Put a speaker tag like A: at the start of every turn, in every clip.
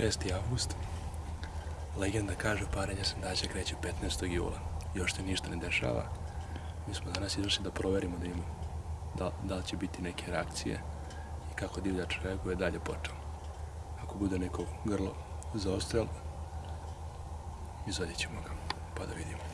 A: 6. avgust. Legenda kaže parenje sandaća kreće 15. jula. Još se ništa ne dešava. Mi smo danas izašli da proverimo da ima da, da li će biti neke reakcije i kako divljač reaguje dalje počeo. Ako bude neko grlo za ostrel, izvadit ćemo ga, pa da vidimo.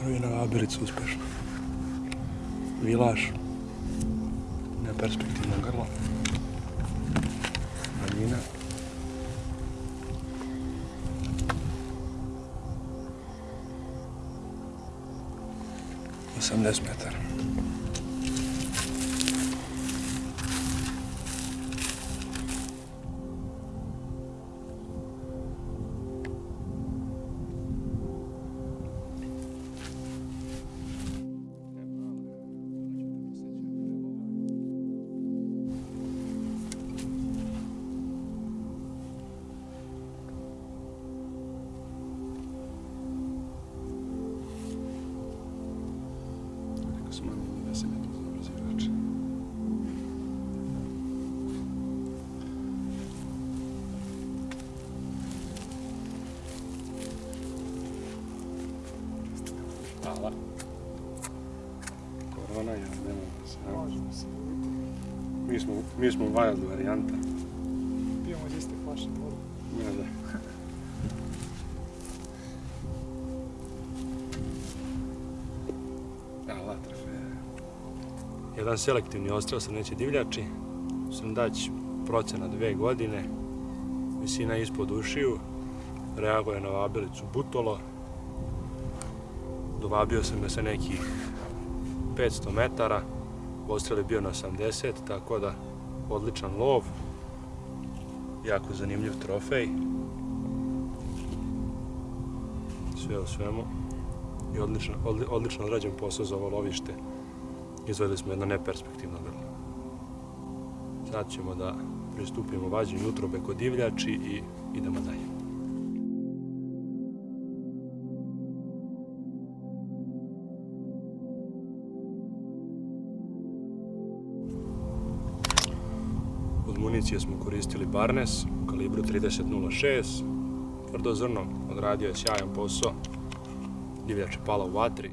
A: Prvi na Abilicu uspešno. Vilaš. Neperspektivno grlo. Manjina. Osamdeset metara. Hvala. Korona, ja ne mogu se.
B: Možemo se vidjeti.
A: Mi smo, mi smo wild varijanta.
B: Pijemo iz iste flaše vodu.
A: Ja, da. Hvala, trofeja. Jedan selektivni ostrel sa neće divljači. Sandać procena dve godine. Visina ispod ušiju. Reaguje na vabilicu butolo. Dovabio sam ga sa nekih 500 metara. Ostrel je bio na 80, tako da odličan lov. jako zanimljiv trofej. Sve u svemu. I odlično, odli- odlično odrađen posao za ovo lovište. Izvadili smo jedno neperspektivno grlo. Sad ćemo da pristupimo vađenju utrobe kod divljači i idemo dalje. Municije smo koristili Barnes u kalibru 30.06. Tvrdo zrno odradio je sjajan posao. Divljač je pala u vatri.